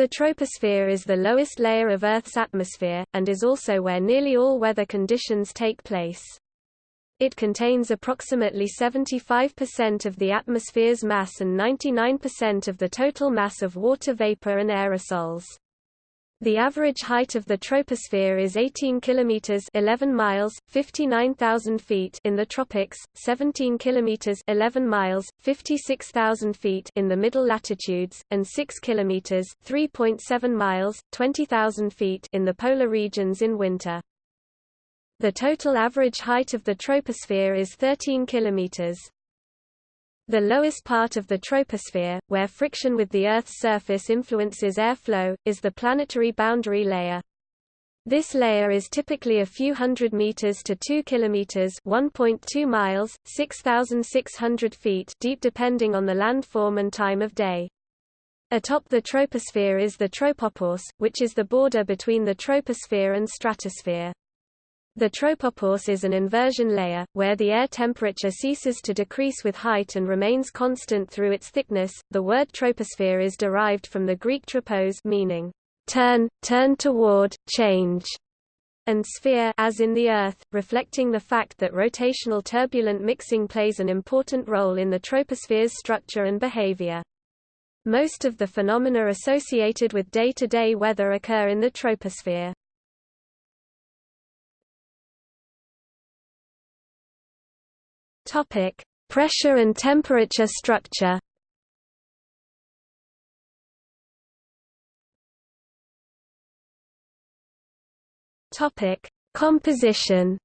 The troposphere is the lowest layer of Earth's atmosphere, and is also where nearly all weather conditions take place. It contains approximately 75% of the atmosphere's mass and 99% of the total mass of water vapor and aerosols. The average height of the troposphere is 18 kilometers 11 miles 59,000 feet in the tropics, 17 kilometers 11 miles 56,000 feet in the middle latitudes and 6 kilometers 3.7 miles 20,000 feet in the polar regions in winter. The total average height of the troposphere is 13 kilometers. The lowest part of the troposphere, where friction with the Earth's surface influences airflow, is the planetary boundary layer. This layer is typically a few hundred meters to 2 kilometers, 1.2 miles, 6600 feet deep depending on the landform and time of day. Atop the troposphere is the tropopause, which is the border between the troposphere and stratosphere. The tropopause is an inversion layer, where the air temperature ceases to decrease with height and remains constant through its thickness. The word troposphere is derived from the Greek tropos meaning turn, turn toward, change, and sphere as in the Earth, reflecting the fact that rotational turbulent mixing plays an important role in the troposphere's structure and behavior. Most of the phenomena associated with day-to-day -day weather occur in the troposphere. Topic: Pressure and temperature structure. Topic: Composition.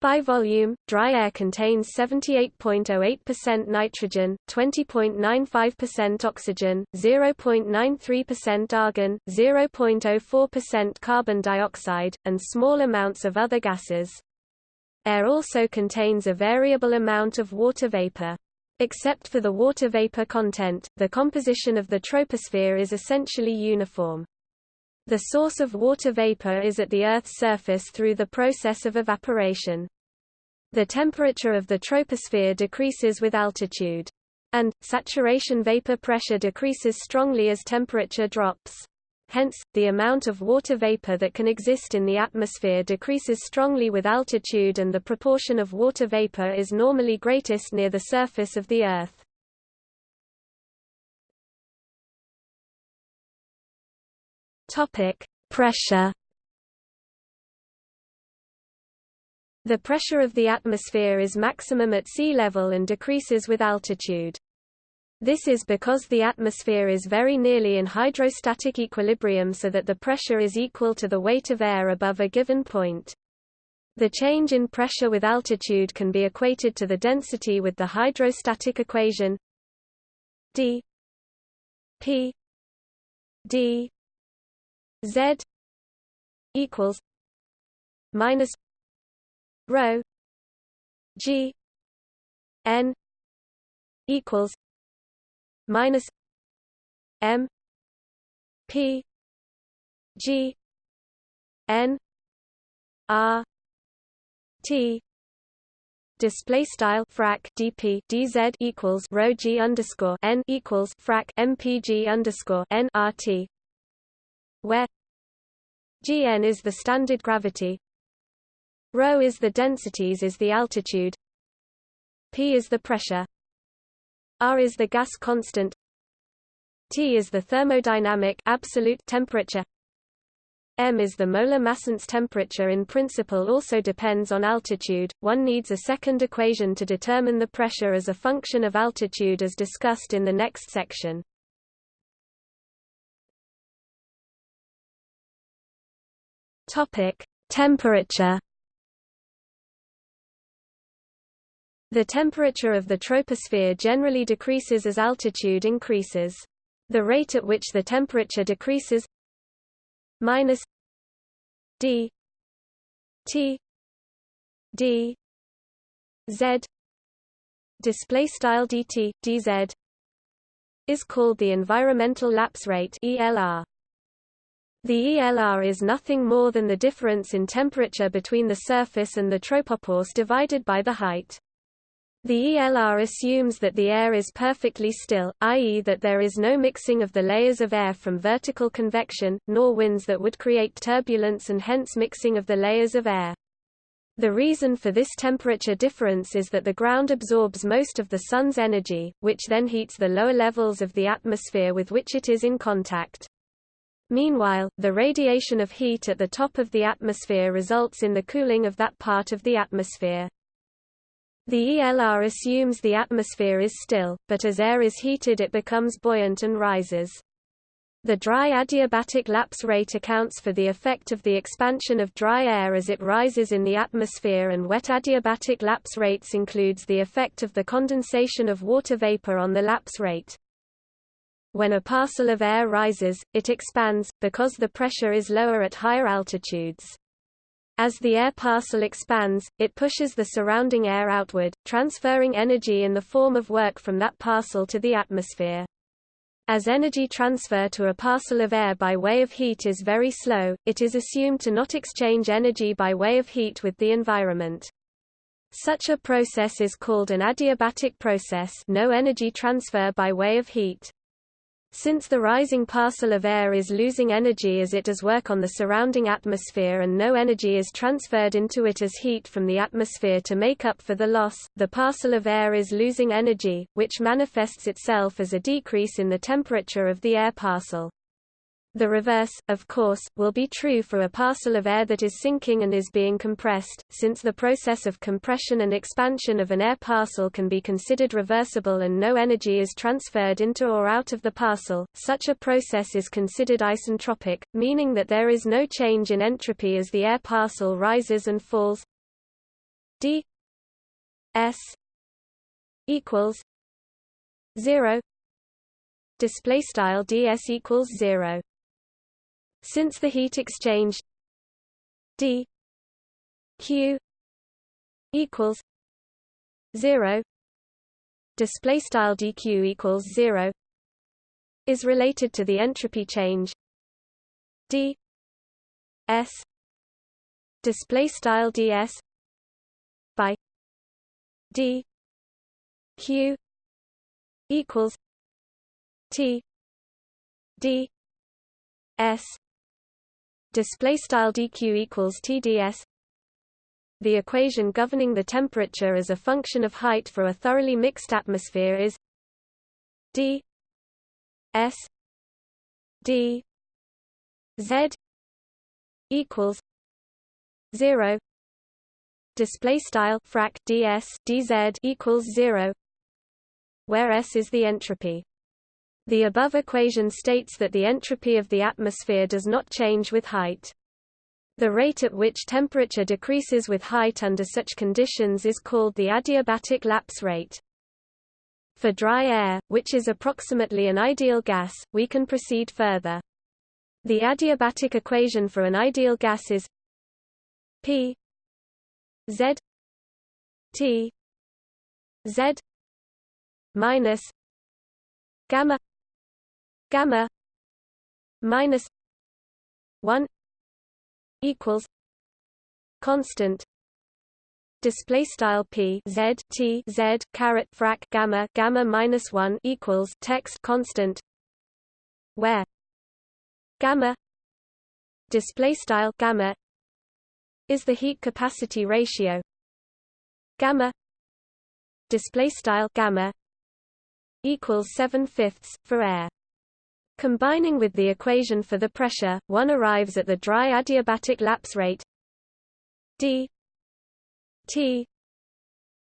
By volume, dry air contains 78.08% nitrogen, 20.95% oxygen, 0.93% argon, 0.04% carbon dioxide, and small amounts of other gases. Air also contains a variable amount of water vapor. Except for the water vapor content, the composition of the troposphere is essentially uniform. The source of water vapor is at the Earth's surface through the process of evaporation. The temperature of the troposphere decreases with altitude. And, saturation vapor pressure decreases strongly as temperature drops. Hence, the amount of water vapor that can exist in the atmosphere decreases strongly with altitude and the proportion of water vapor is normally greatest near the surface of the Earth. Topic: Pressure. The pressure of the atmosphere is maximum at sea level and decreases with altitude. This is because the atmosphere is very nearly in hydrostatic equilibrium so that the pressure is equal to the weight of air above a given point. The change in pressure with altitude can be equated to the density with the hydrostatic equation d p d z equals minus rho g n equals minus M P G N R T. Display style frac dp dz equals rho g underscore n equals frac mpg underscore n rt, where gn is the standard gravity, rho is the densities is the altitude, p is the pressure, R is the gas constant T is the thermodynamic absolute temperature M is the molar massance temperature in principle also depends on altitude. One needs a second equation to determine the pressure as a function of altitude as discussed in the next section. Topic: Temperature The temperature of the troposphere generally decreases as altitude increases. The rate at which the temperature decreases minus d t d z display style dt dz is called the environmental lapse rate ELR. The ELR is nothing more than the difference in temperature between the surface and the tropopause divided by the height. The ELR assumes that the air is perfectly still, i.e. that there is no mixing of the layers of air from vertical convection, nor winds that would create turbulence and hence mixing of the layers of air. The reason for this temperature difference is that the ground absorbs most of the Sun's energy, which then heats the lower levels of the atmosphere with which it is in contact. Meanwhile, the radiation of heat at the top of the atmosphere results in the cooling of that part of the atmosphere. The ELR assumes the atmosphere is still, but as air is heated it becomes buoyant and rises. The dry adiabatic lapse rate accounts for the effect of the expansion of dry air as it rises in the atmosphere and wet adiabatic lapse rates includes the effect of the condensation of water vapor on the lapse rate. When a parcel of air rises, it expands, because the pressure is lower at higher altitudes. As the air parcel expands, it pushes the surrounding air outward, transferring energy in the form of work from that parcel to the atmosphere. As energy transfer to a parcel of air by way of heat is very slow, it is assumed to not exchange energy by way of heat with the environment. Such a process is called an adiabatic process no energy transfer by way of heat. Since the rising parcel of air is losing energy as it does work on the surrounding atmosphere and no energy is transferred into it as heat from the atmosphere to make up for the loss, the parcel of air is losing energy, which manifests itself as a decrease in the temperature of the air parcel. The reverse, of course, will be true for a parcel of air that is sinking and is being compressed, since the process of compression and expansion of an air parcel can be considered reversible and no energy is transferred into or out of the parcel. Such a process is considered isentropic, meaning that there is no change in entropy as the air parcel rises and falls. d s equals 0 display style ds equals 0 since the heat exchange d q equals 0 display style dq equals 0 is related to the entropy change d s display style ds by d q equals t d s display style dq equals TDS the equation governing the temperature as a function of height for a thoroughly mixed atmosphere is d s d z equals 0 display style frac ds dz equals 0 where s is the entropy the above equation states that the entropy of the atmosphere does not change with height. The rate at which temperature decreases with height under such conditions is called the adiabatic lapse rate. For dry air, which is approximately an ideal gas, we can proceed further. The adiabatic equation for an ideal gas is P Z T Z minus gamma gamma minus 1 equals constant display style p z t z caret frac gamma gamma minus 1 equals text constant where gamma display style gamma is the heat capacity ratio. Gamma display style gamma equals 7 fifths for air Combining with the equation for the pressure, one arrives at the dry adiabatic lapse rate d t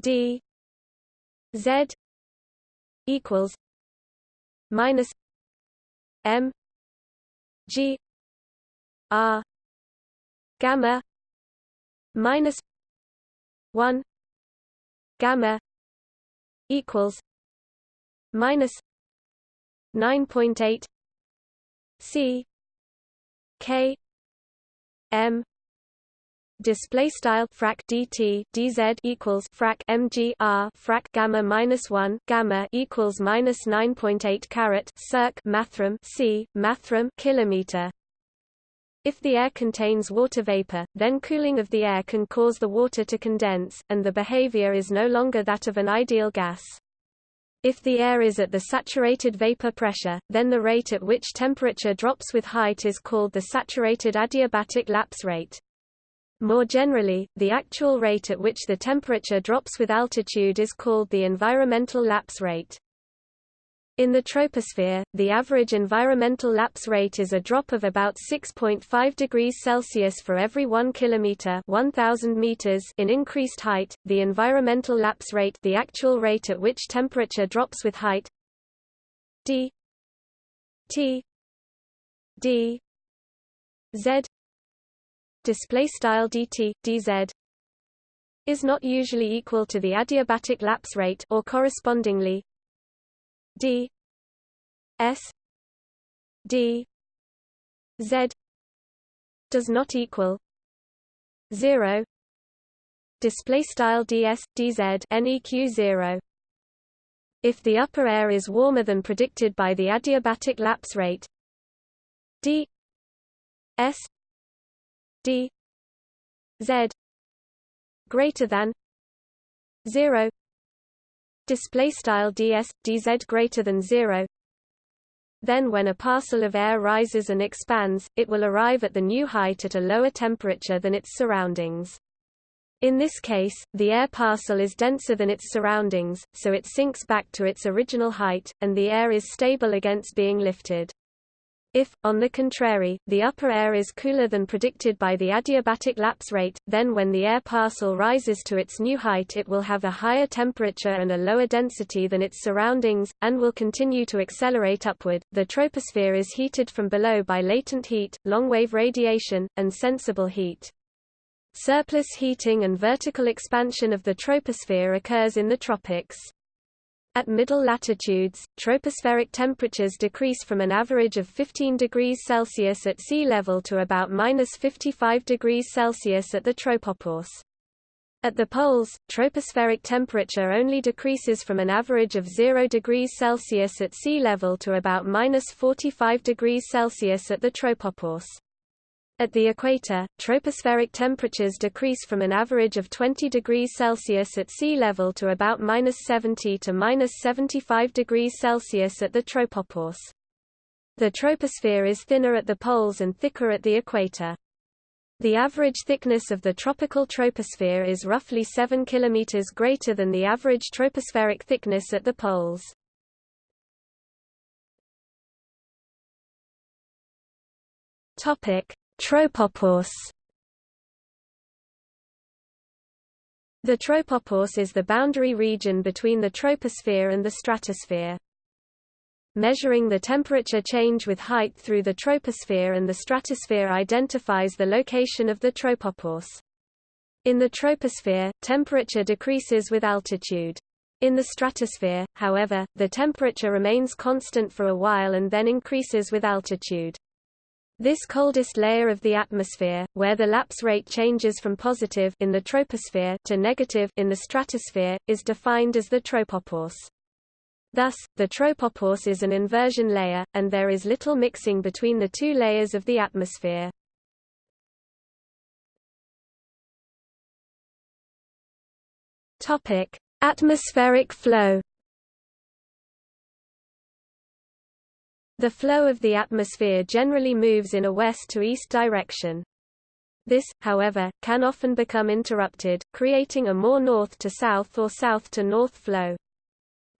d z equals minus m g r gamma minus 1 gamma equals minus 9.8 C K M display style frac dt dz equals frac mg r frac gamma minus 1 gamma equals minus 9.8 caret circ mathrm c mathrm kilometer If the air contains water vapor, then cooling of the air can cause the water to condense, and the behavior is no longer that of an ideal gas. If the air is at the saturated vapor pressure, then the rate at which temperature drops with height is called the saturated adiabatic lapse rate. More generally, the actual rate at which the temperature drops with altitude is called the environmental lapse rate. In the troposphere, the average environmental lapse rate is a drop of about 6.5 degrees Celsius for every 1 kilometer (1000 meters) in increased height. The environmental lapse rate, the actual rate at which temperature drops with height, d t d z display style dt dz is not usually equal to the adiabatic lapse rate or correspondingly d s d z does not equal 0 display style ds dz neq 0 if the upper air is warmer than predicted by the adiabatic lapse rate d s d z greater than 0 display style ds dz greater than 0 then when a parcel of air rises and expands it will arrive at the new height at a lower temperature than its surroundings in this case, the air parcel is denser than its surroundings, so it sinks back to its original height, and the air is stable against being lifted. If, on the contrary, the upper air is cooler than predicted by the adiabatic lapse rate, then when the air parcel rises to its new height it will have a higher temperature and a lower density than its surroundings, and will continue to accelerate upward. The troposphere is heated from below by latent heat, long-wave radiation, and sensible heat. Surplus heating and vertical expansion of the troposphere occurs in the tropics. At middle latitudes, tropospheric temperatures decrease from an average of 15 degrees Celsius at sea level to about minus 55 degrees Celsius at the tropopause. At the poles, tropospheric temperature only decreases from an average of 0 degrees Celsius at sea level to about minus 45 degrees Celsius at the tropopause. At the equator, tropospheric temperatures decrease from an average of 20 degrees Celsius at sea level to about minus 70 to minus 75 degrees Celsius at the tropopause. The troposphere is thinner at the poles and thicker at the equator. The average thickness of the tropical troposphere is roughly 7 km greater than the average tropospheric thickness at the poles. Topic: Tropopause The tropopause is the boundary region between the troposphere and the stratosphere. Measuring the temperature change with height through the troposphere and the stratosphere identifies the location of the tropopause. In the troposphere, temperature decreases with altitude. In the stratosphere, however, the temperature remains constant for a while and then increases with altitude. This coldest layer of the atmosphere, where the lapse rate changes from positive in the troposphere to negative in the stratosphere, is defined as the tropopause. Thus, the tropopause is an inversion layer, and there is little mixing between the two layers of the atmosphere. Atmospheric flow. The flow of the atmosphere generally moves in a west to east direction. This, however, can often become interrupted, creating a more north to south or south to north flow.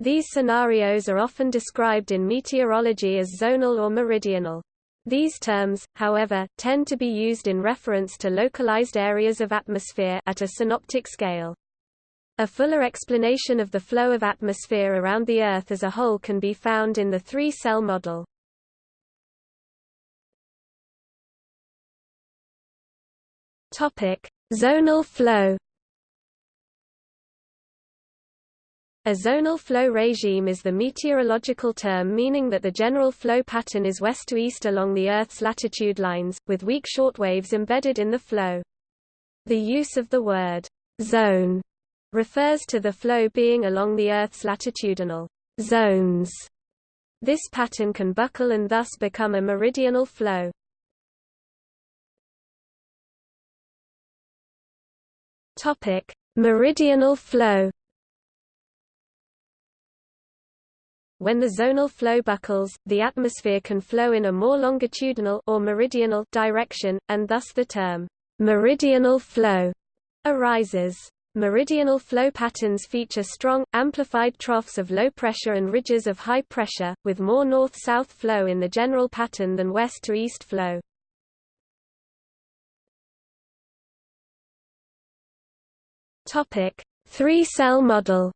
These scenarios are often described in meteorology as zonal or meridional. These terms, however, tend to be used in reference to localized areas of atmosphere at a synoptic scale. A fuller explanation of the flow of atmosphere around the Earth as a whole can be found in the three-cell model. Topic: Zonal flow. A zonal flow regime is the meteorological term meaning that the general flow pattern is west to east along the Earth's latitude lines, with weak shortwaves embedded in the flow. The use of the word zone refers to the flow being along the Earth's latitudinal zones. This pattern can buckle and thus become a meridional flow. Topic: Meridional flow. When the zonal flow buckles, the atmosphere can flow in a more longitudinal or meridional direction, and thus the term meridional flow arises. Meridional flow patterns feature strong, amplified troughs of low pressure and ridges of high pressure, with more north-south flow in the general pattern than west-to-east flow. Three-cell model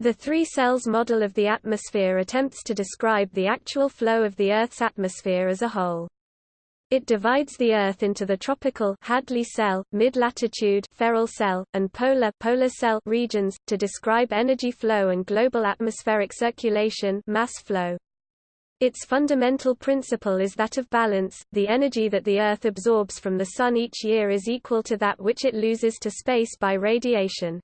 The three cells model of the atmosphere attempts to describe the actual flow of the Earth's atmosphere as a whole. It divides the Earth into the tropical Hadley cell, mid-latitude Ferrel cell, and polar polar cell regions, to describe energy flow and global atmospheric circulation mass flow. Its fundamental principle is that of balance, the energy that the Earth absorbs from the Sun each year is equal to that which it loses to space by radiation.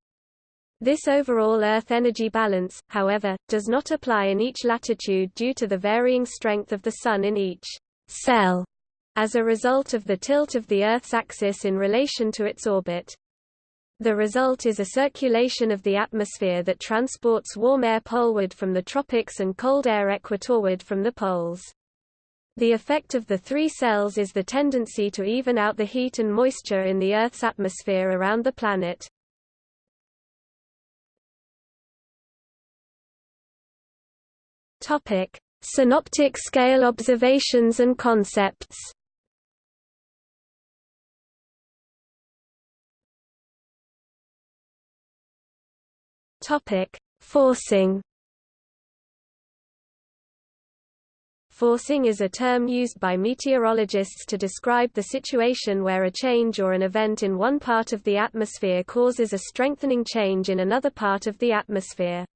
This overall Earth energy balance, however, does not apply in each latitude due to the varying strength of the Sun in each cell as a result of the tilt of the Earth's axis in relation to its orbit. The result is a circulation of the atmosphere that transports warm air poleward from the tropics and cold air equatorward from the poles. The effect of the three cells is the tendency to even out the heat and moisture in the Earth's atmosphere around the planet. Topic: Synoptic scale observations and concepts. Topic: Forcing. Forcing is a term used by meteorologists to describe the situation where a change or an event in one part of the atmosphere causes a strengthening change in another part of the atmosphere.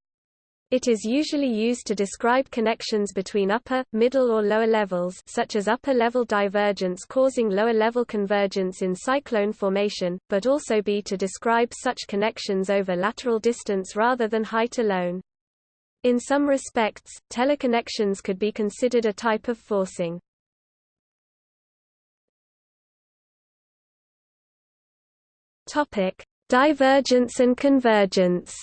It is usually used to describe connections between upper, middle or lower levels such as upper-level divergence causing lower-level convergence in cyclone formation, but also be to describe such connections over lateral distance rather than height alone. In some respects, teleconnections could be considered a type of forcing. Divergence and convergence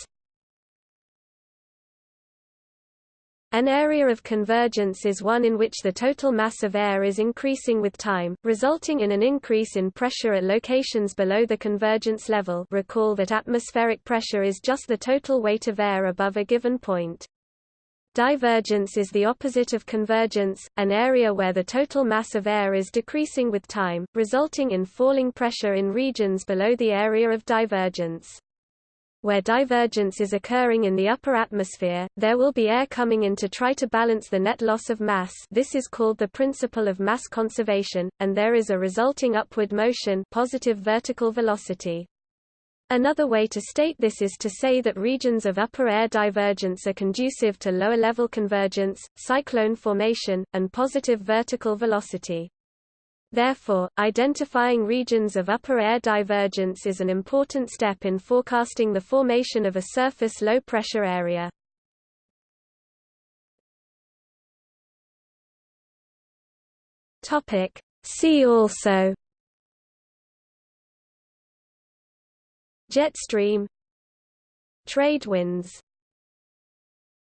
An area of convergence is one in which the total mass of air is increasing with time, resulting in an increase in pressure at locations below the convergence level recall that atmospheric pressure is just the total weight of air above a given point. Divergence is the opposite of convergence, an area where the total mass of air is decreasing with time, resulting in falling pressure in regions below the area of divergence where divergence is occurring in the upper atmosphere, there will be air coming in to try to balance the net loss of mass this is called the principle of mass conservation, and there is a resulting upward motion positive vertical velocity. Another way to state this is to say that regions of upper air divergence are conducive to lower-level convergence, cyclone formation, and positive vertical velocity. Therefore, identifying regions of upper air divergence is an important step in forecasting the formation of a surface low-pressure area. See also Jet stream Trade winds